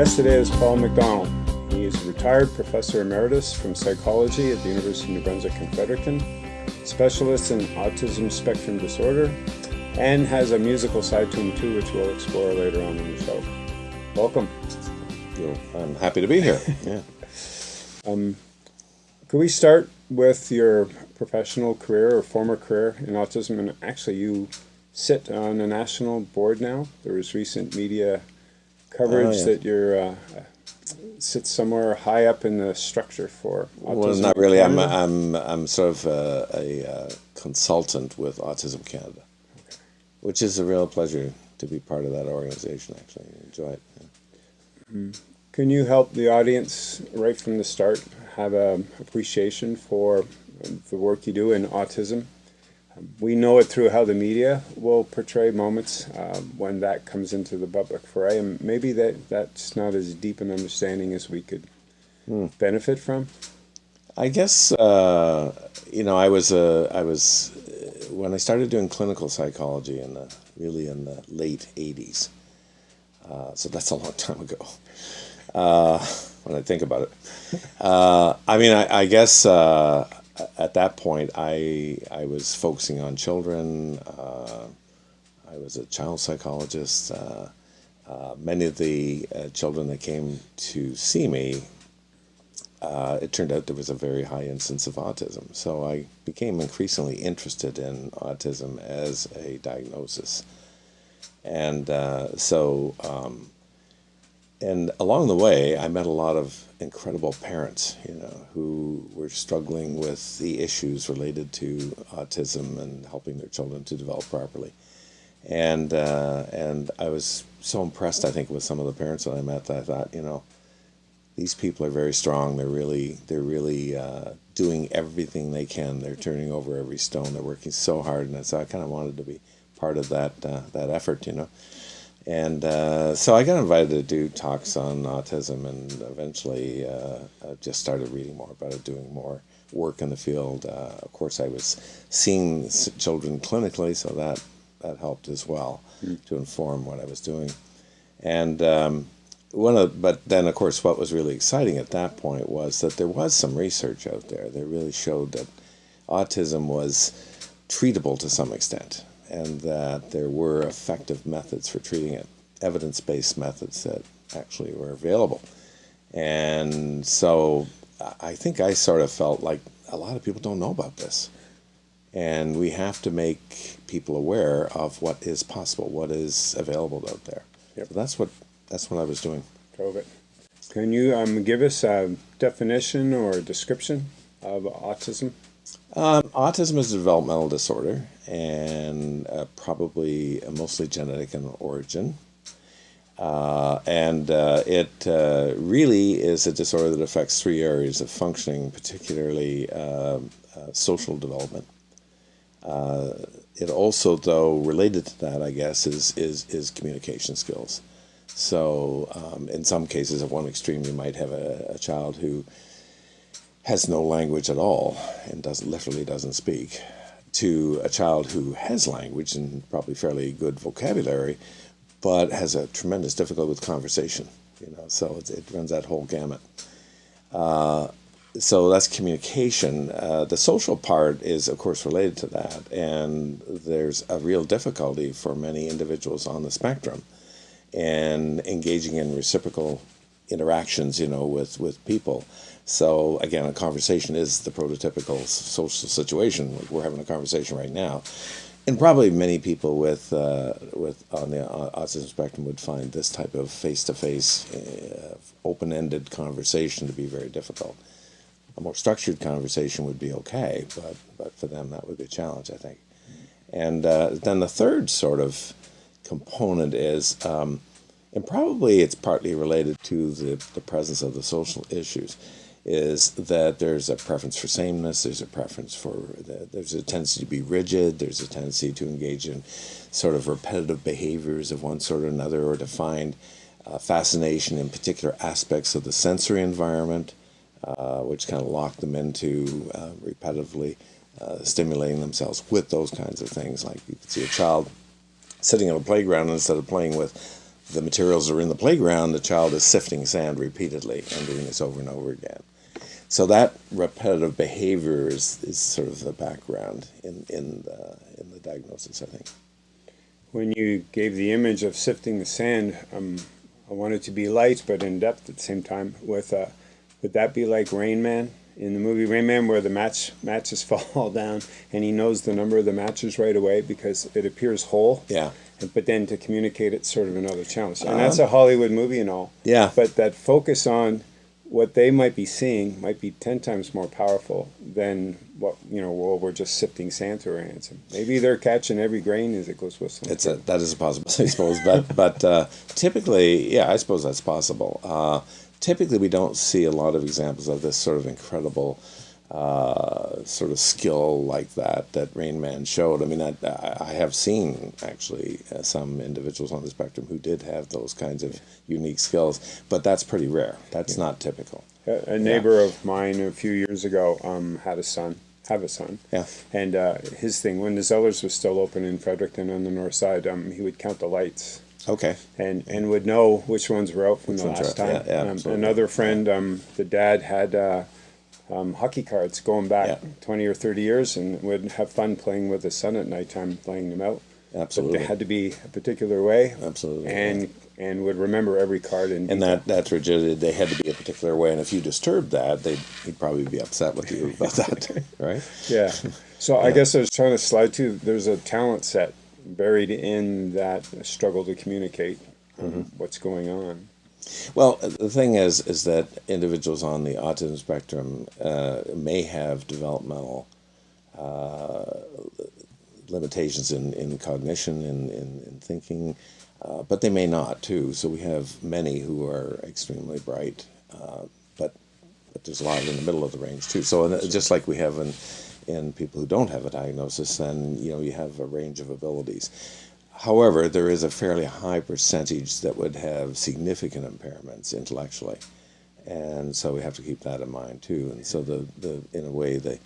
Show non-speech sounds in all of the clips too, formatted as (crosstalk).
guest today is Paul McDonald. He is a retired professor emeritus from psychology at the University of New Brunswick in Fredericton, specialist in autism spectrum disorder, and has a musical side to him too, which we'll explore later on in the show. Welcome. I'm happy to be here. (laughs) Yeah. um, could we start with your professional career or former career in autism? And actually, you sit on a national board now. There was recent media coverage oh, yeah. that you're uh, sit somewhere high up in the structure for autism. Well, not really. I'm I'm I'm sort of a, a, a consultant with Autism Canada, okay. which is a real pleasure to be part of that organization. Actually, I enjoy it. Yeah. Mm. Can you help the audience right from the start have an appreciation for the work you do in autism? We know it through how the media will portray moments uh, when that comes into the public foray, and maybe that that's not as deep an understanding as we could hmm. benefit from. I guess uh, you know I was uh, I was uh, when I started doing clinical psychology in the really in the late '80s, uh, so that's a long time ago. Uh, when I think about it, (laughs) I mean I, I guess at that point, I I was focusing on children. Uh, I was a child psychologist. Uh, uh, many of the uh, children that came to see me, uh, it turned out there was a very high incidence of autism. So I became increasingly interested in autism as a diagnosis, and so. Um, and along the way, I met a lot of incredible parents, you know, who were struggling with the issues related to autism and helping their children to develop properly. And uh, and I was so impressed, I think, with some of the parents that I met that I thought, you know, these people are very strong. They're really they're really uh, doing everything they can. They're turning over every stone. They're working so hard, and so I kind of wanted to be part of that uh, that effort, you know. And uh, so I got invited to do talks on autism, and eventually uh, just started reading more about it, doing more work in the field. Uh, of course, I was seeing children clinically, so that that helped as well mm. to inform what I was doing. And um, one of, but then of course, what was really exciting at that point was that there was some research out there that really showed that autism was treatable to some extent and that there were effective methods for treating it, evidence-based methods that actually were available. And so I think I sort of felt like a lot of people don't know about this. And we have to make people aware of what is possible, what is available out there. Yep. So that's what that's what I was doing. COVID. Can you um, give us a definition or a description of autism? Um, autism is a developmental disorder and uh, probably mostly genetic in origin. Uh, and uh, it uh, really is a disorder that affects three areas of functioning, particularly um, uh, social development. Uh, it also, though, related to that, I guess, is, is, is communication skills. So um, in some cases, at one extreme, you might have a, a child who has no language at all and doesn't literally doesn't speak to a child who has language and probably fairly good vocabulary but has a tremendous difficulty with conversation you know so it, runs that whole gamut. Uh, so that's communication. Uh, the social part is of course related to that and there's a real difficulty for many individuals on the spectrum and engaging in reciprocal interactions you know with with people so again, a conversation is the prototypical social situation. We're having a conversation right now, and probably many people with uh, with on the autism spectrum would find this type of face-to-face, uh, open-ended conversation to be very difficult. A more structured conversation would be okay, but but for them that would be a challenge, I think. And uh, then the third sort of component is. Um, and probably it's partly related to the, the presence of the social issues is that there's a preference for sameness, there's a preference for, the, there's a tendency to be rigid, there's a tendency to engage in sort of repetitive behaviors of one sort or another, or to find uh, fascination in particular aspects of the sensory environment, uh, which kind of lock them into uh, repetitively uh, stimulating themselves with those kinds of things. Like you could see a child sitting on a playground instead of playing with the materials are in the playground, the child is sifting sand repeatedly and doing this over and over again. So that repetitive behavior is, is sort of the background in in the, in the diagnosis, I think. When you gave the image of sifting the sand, um, I wanted to be light but in depth at the same time. With uh, would that be like Rain Man in the movie Rain Man, where the match matches (laughs) fall down and he knows the number of the matches right away because it appears whole. Yeah. But then to communicate it's sort of another challenge, and that's a Hollywood movie and all. Yeah. But that focus on what they might be seeing might be 10 times more powerful than what you know well we're just sifting sand through our hands maybe they're catching every grain as it goes whistling It's a that is a possibility, (laughs) I suppose. But but uh, typically, yeah, I suppose that's possible. Uh, typically, we don't see a lot of examples of this sort of incredible uh, sort of skill like that that Rain Man showed. I mean, I, I have seen actually uh, some individuals on the spectrum who did have those kinds of unique skills, but that's pretty rare. That's not typical. a, a neighbor of mine a few years ago um, had a son have a son Yeah. and uh, his thing when the Zellers was still open in Fredericton on the north side um, he would count the lights Okay. and and would know which ones were out from Which the last time. yeah, yeah, um, another friend, um, the dad had uh, um, hockey cards going back Yeah. twenty or thirty years, and would have fun playing with his son at nighttime, playing them out. But Absolutely. they had to be a particular way, Absolutely. and and would remember every card in And that that's rigidity. They had to be a particular way, and if you disturbed that, they'd he'd probably be upset with you about that, (laughs) right? Yeah. (laughs) So I guess I was trying to slide to. There's a talent set buried in that struggle to communicate um, Mm-hmm. what's going on. Well, the thing is, is that individuals on the autism spectrum uh, may have developmental uh, limitations in, in cognition, in, in, in thinking, uh, but they may not too. So we have many who are extremely bright, uh, but but there's a lot in the middle of the range too. So just like we have in in people who don't have a diagnosis, then you know you have a range of abilities. However, there is a fairly high percentage that would have significant impairments intellectually, and so we have to keep that in mind too. And so the, the in a way they,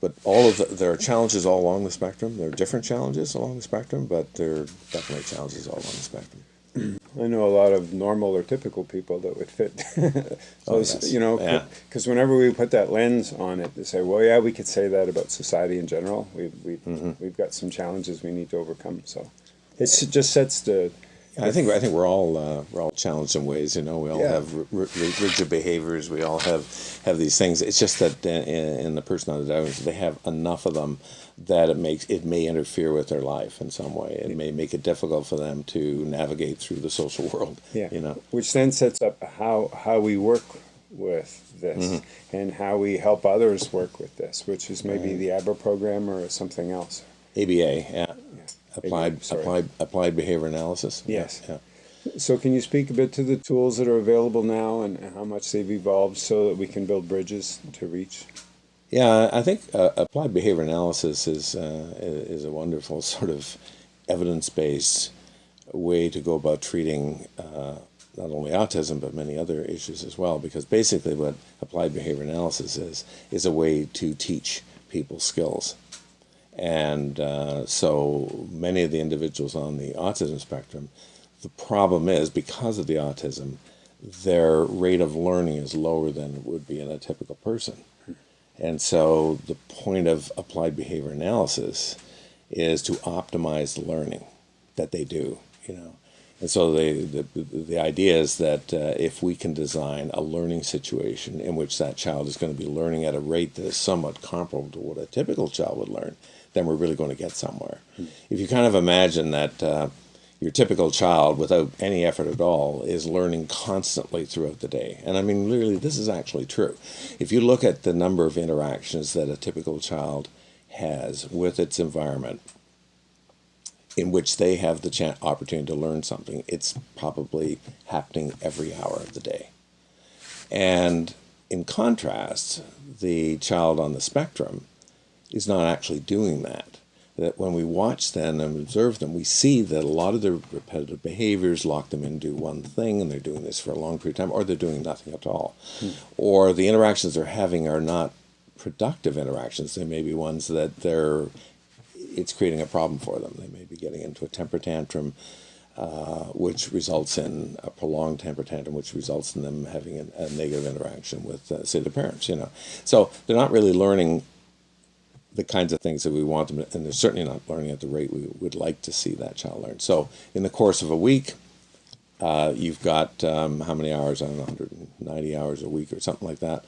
but all of the, there are challenges all along the spectrum. There are different challenges along the spectrum, but there are definitely challenges all along the spectrum. (clears throat) I know a lot of normal or typical people that would fit. (laughs) Oh, yes. you know, Yeah. because whenever we put that lens on it, they say, "Well, yeah, we could say that about society in general. We've, we Mm-hmm. we've got some challenges we need to overcome." So it just sets the I think I think we're all uh, we're all challenged in ways. You know, we all Yeah. have rigid behaviors. We all have have these things. It's just that in, in the personality diagrams, they have enough of them that it makes it may interfere with their life in some way. It may make it difficult for them to navigate through the social (laughs) world. yeah, you know. which then sets up how how we work with this Mm-hmm. and how we help others work with this, which is maybe the ABRA program or something else. ABA, yeah, applied sorry. applied applied behavior analysis. Yes. yeah. So can you speak a bit to the tools that are available now and how much they've evolved so that we can build bridges to reach? Yeah, I think uh, applied behavior analysis is uh, is a wonderful (laughs) sort of evidence based way to go about treating uh, not only autism but many other issues as well. Because basically, what applied behavior analysis is is a way to teach people skills, and uh, so many of the individuals on the autism spectrum, the problem is because of the autism, their rate of learning is lower than it would be in a typical person. And so the point of applied behavior analysis is to optimize the learning that they do, you know. And so the, the, the idea is that uh, if we can design a learning situation in which that child is going to be learning at a rate that is somewhat comparable to what a typical child would learn, then we're really going to get somewhere. If you kind of imagine that uh, your typical child, without any effort at all, is learning constantly throughout the day. And I mean, really, this is actually true. If you look at the number of interactions that a typical child has with its environment, in which they have the opportunity to learn something, it's probably happening every hour of the day. And in contrast, the child on the spectrum is not actually doing that. That when we watch them and observe them, we see that a lot of their repetitive behaviors lock them into one thing, and they're doing this for a long period of time, or they're doing nothing at all. Or the interactions they're having are not productive interactions. They may be ones that they're it's creating a problem for them. They may be getting into a temper tantrum. uh, which results in a prolonged temper tantrum, which results in them having a, a negative interaction with, uh, say, the parents. You know, so they're not really learning the kinds of things that we want them, to, and they're certainly not learning at the rate we would like to see that child learn. So, in the course of a week, uh, you've got um, how many hours? I don't know, 190 hours a week or something like that.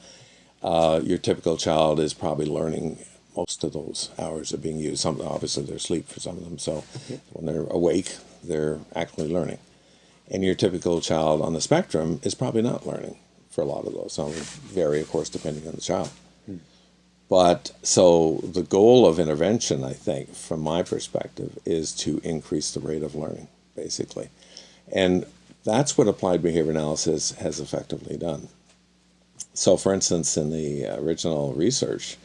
Uh, your typical child is probably learning most of those hours are being used. Some obviously they're asleep for some of them, so when they're awake, they're actually learning. And your typical child on the spectrum is probably not learning for a lot of those. Some vary, of course, depending on the child. But so the goal of intervention, I think, from my perspective, is to increase the rate of learning, basically. And that's what applied behavior analysis has effectively done. So, for instance, in the original research,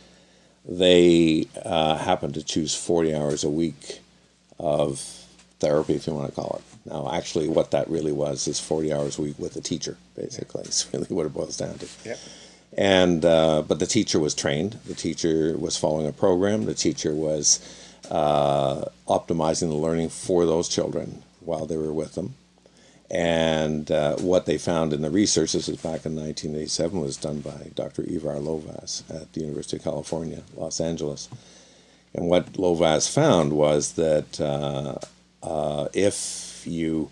they uh, happened to choose 40 hours a week of therapy, if you want to call it. Now, actually, what that really was is 40 hours a week with a teacher, basically. (laughs) It's really what it boils down to. Yep. And uh, but the teacher was trained. The teacher was following a program. The teacher was uh, optimizing the learning for those children while they were with them. And uh, what they found in the research, this was back in 1987, was done by Dr. Ivar Lovaas at the University of California, Los Angeles. And what Lovaas found was that uh, uh, if you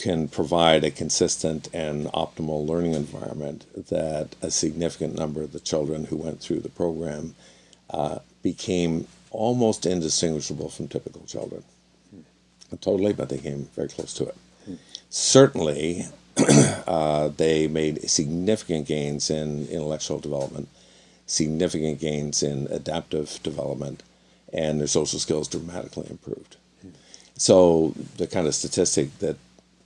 can provide a consistent and optimal learning environment, that a significant number of the children who went through the program uh, became almost indistinguishable from typical children. Not totally, but they came very close to it. Certainly, (clears throat) uh, they made significant gains in intellectual development, significant gains in adaptive development, and their social skills dramatically improved. So the kind of statistic that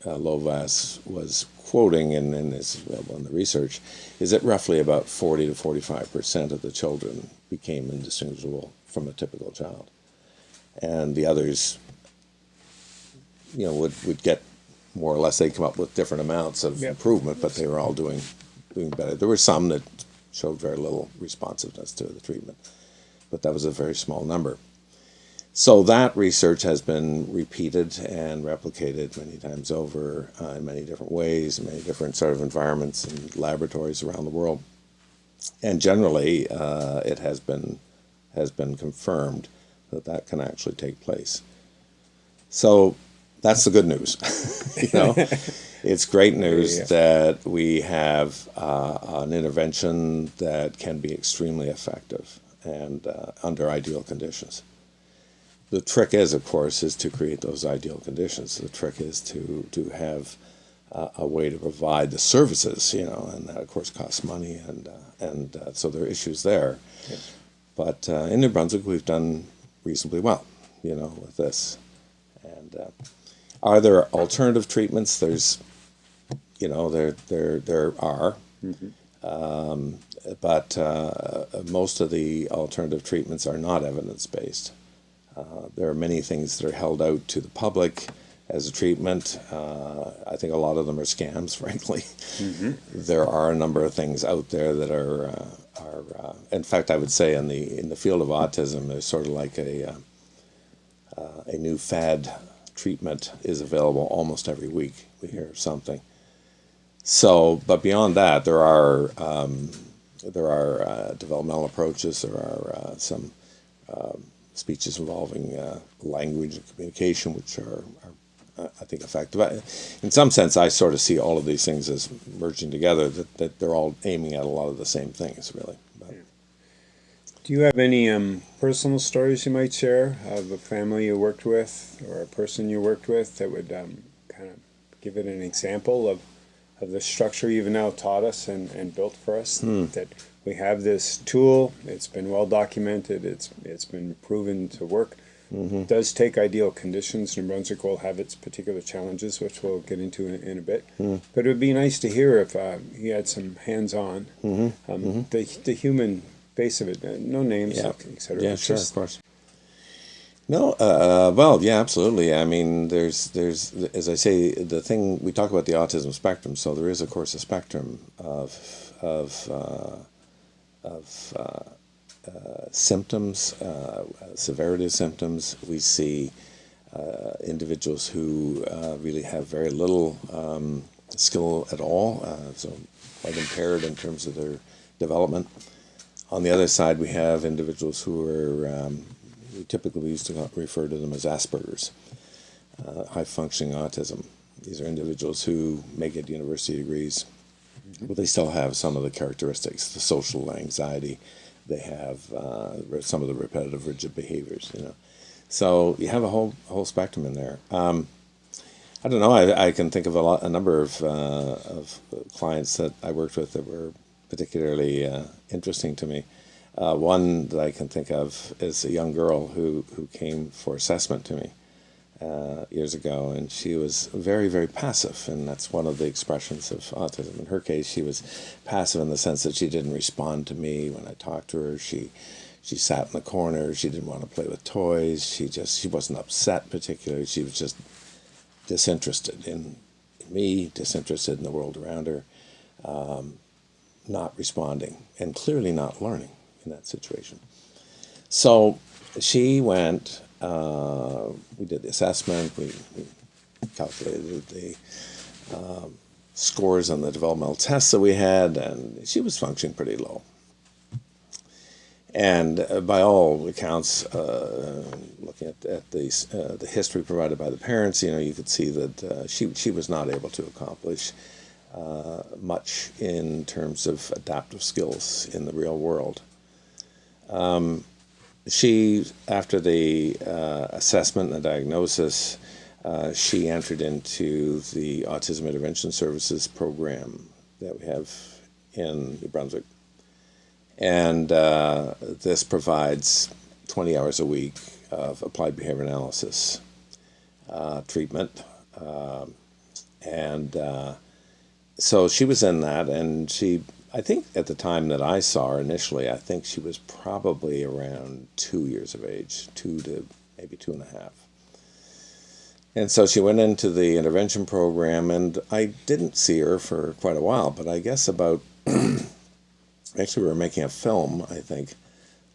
uh, Lovaas was quoting and, and is available in the research is that roughly about 40 to 45 percent of the children became indistinguishable from a typical child. And the others, you know, would, would get more or less, they come up with different amounts of Yep. improvement, but they were all doing, doing better. There were some that showed very little responsiveness to the treatment, but that was a very small number. So that research has been repeated and replicated many times over uh, in many different ways, in many different sort of environments and laboratories around the world. And generally, uh, it has been has been confirmed that that can actually take place. So that's the good news. (laughs) you know, (laughs) it's great news Yeah. that we have uh, an intervention that can be extremely effective and uh, under ideal conditions. The trick is, of course, is to create those ideal conditions. The trick is to to have uh, a way to provide the services, you know, and that of course costs money, and uh, and uh, so there are issues there. But uh, in New Brunswick, we've done reasonably well, you know, with this. And uh, are there alternative treatments? There's, you know, there there there are, um, but uh, most of the alternative treatments are not evidence based. Uh, there are many things that are held out to the public as a treatment. Uh, I think a lot of them are scams, (laughs) frankly. There are a number of things out there that are uh, are. Uh, in fact, I would say in the in the field of autism, there's sort of like a uh, uh, a new fad treatment is available almost every week. We hear something. So, but beyond that, there are um, there are uh, developmental approaches. There are uh, some um, speeches involving uh, language and communication, which are, are uh, I think effective. In some sense, I sort of see all of these things as merging together. That, that they're all aiming at a lot of the same things, really. But, Do you have any um, personal stories you might share of a family you worked with or a person you worked with that would um, kind of give it an example of, of the structure you've now taught us and, and built for us? That we have this tool, it's been well documented, it's, it's been proven to work. It does take ideal conditions. New Brunswick will have its particular challenges, which we'll get into in, in a bit. But it would be nice to hear if uh, he had some hands-on, um, the the human face of it. Uh, no names, Yeah. etc. yeah, sure, of course. No, uh, well, yeah, absolutely. I mean, there's, there's, as I say, the thing we talk about the autism spectrum. So there is, of course, a spectrum of, of, uh, of uh, uh, symptoms, uh, severity of symptoms. We see uh, individuals who uh, really have very little um, skill at all, so quite impaired in terms of their development. On the other side, we have individuals who are, um, we typically used to refer to them as Asperger's, high functioning autism. These are individuals who may get university degrees, but they still have some of the characteristics, the social anxiety, they have uh, some of the repetitive rigid behaviors, you know. So you have a whole whole spectrum in there. Um, I don't know. I, I can think of a lot, a number of uh, of clients that I worked with that were particularly uh, interesting to me. Uh, one that I can think of is a young girl who who came for assessment to me uh, years ago, and she was very very passive, and that's one of the expressions of autism. In her case, she was passive in the sense that she didn't respond to me when I talked to her. She she sat in the corner. She didn't want to play with toys. She just she wasn't upset particularly. She was just disinterested in me, disinterested in the world around her, um, not responding, and clearly not learning in that situation. So she went. Uh, we did the assessment. We, we calculated the um, scores on the developmental tests that we had, and she was functioning pretty low. And uh, by all accounts, uh, looking at, at the, uh, the history provided by the parents, you know, you could see that uh, she, she was not able to accomplish uh, much in terms of adaptive skills in the real world. Um, she, after the uh, assessment and the diagnosis, she entered into the Autism Intervention Services program that we have in New Brunswick and uh, this provides 20 hours a week of applied behavior analysis uh, treatment. Um, and uh, so she was in that, and she, I think at the time that I saw her initially, I think she was probably around two years of age, two to maybe two and a half. And so she went into the intervention program, and I didn't see her for quite a while, but I guess about (clears throat) actually we were making a film, I think,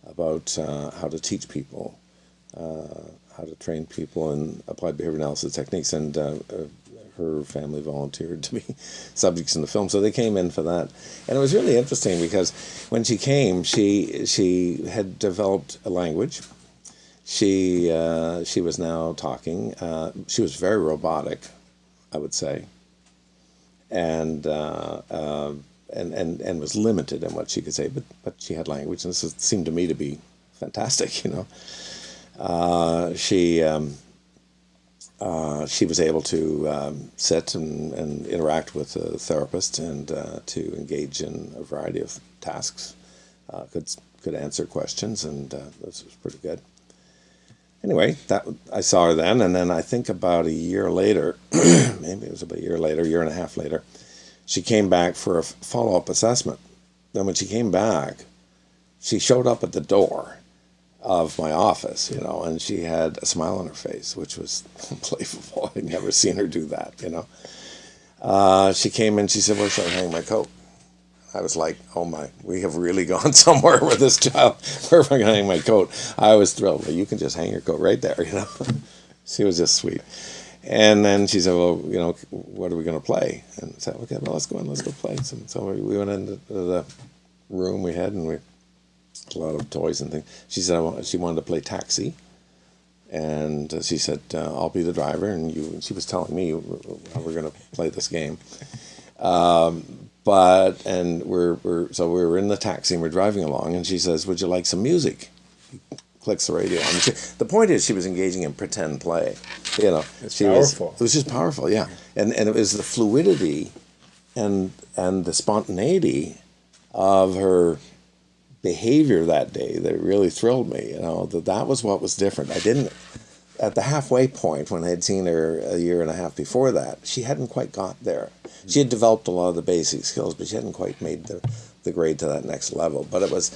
about uh, how to teach people, uh, how to train people in applied behavior analysis techniques, and uh, uh her family volunteered to be (laughs) subjects in the film, so they came in for that, and it was really interesting because when she came, she she had developed a language. She uh, she was now talking. Uh, she was very robotic, I would say, and and, and, and was limited in what she could say, but, but she had language, and this seemed to me to be fantastic, (laughs) you know. Uh, she, um, uh, she was able to um, sit and, and interact with a therapist and uh, to engage in a variety of tasks, uh, could, could answer questions, and uh, this was pretty good. Anyway, that I saw her then, and then I think about a year later, (clears throat) maybe it was about a year later, year and a half later, she came back for a follow up assessment. Then when she came back, she showed up at the door of my office, you know, and she had a smile on her face, which was (laughs) unbelievable. I'd never seen her do that, you know. Uh, she came in, she said, Where should I hang my coat? I was like, Oh my, we have really (laughs) gone somewhere with this child. Where am I going to hang my coat? I was thrilled. Well, you can just hang your coat right there, (laughs) you know. she was just sweet. And then she said, well, you know, what are we going to play? And I said, okay, well, let's go in, let's go play. So, so we went into the room we had, and we a lot of toys and things. She said want, she wanted to play taxi, and she said, uh, "I'll be the driver," and you. And she was telling me how we're going to play this game. Um, but and we're we're so we were in the taxi and we're driving along, and she says, "Would you like some music?" clicks the radio. She, the point is, she was engaging in pretend play. You know, it's she powerful. was. It was just powerful, yeah. And and it was the fluidity, and and the spontaneity of her behavior that day that really thrilled me. You know, that that was what was different. I didn't at the halfway point when I had seen her a year and a half before that, she hadn't quite got there. She had developed a lot of the basic skills, but she hadn't quite made the the grade to that next level. But it was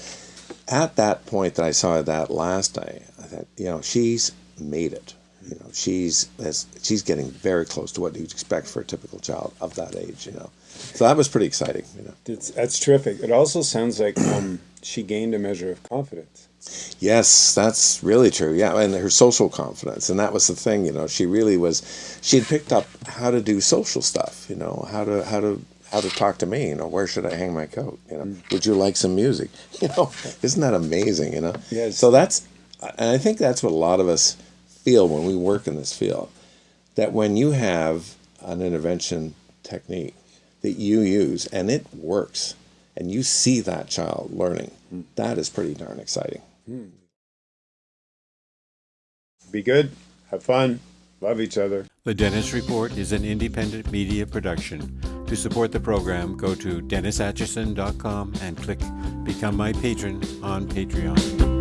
at that point that I saw that last day, I thought, you know, she's made it. You know, she's has, she's getting very close to what you'd expect for a typical child of that age. You know, so that was pretty exciting. You know, it's, that's terrific. It also sounds like um, she gained a measure of confidence. Yes, that's really true. Yeah, and her social confidence, and that was the thing. You know, she really was. She had picked up how to do social stuff. You know, how to how to how to talk to me. You know, where should I hang my coat? You know, mm. would you like some music? (laughs) You know, isn't that amazing? You know. Yes. So that's, and I think that's what a lot of us feel when we work in this field. That when you have an intervention technique that you use and it works, and you see that child learning, that is pretty darn exciting. Hmm. Be good, have fun, love each other. The Dennis Report is an independent media production. To support the program, go to DennisAtchison.com and click Become My Patron on Patreon.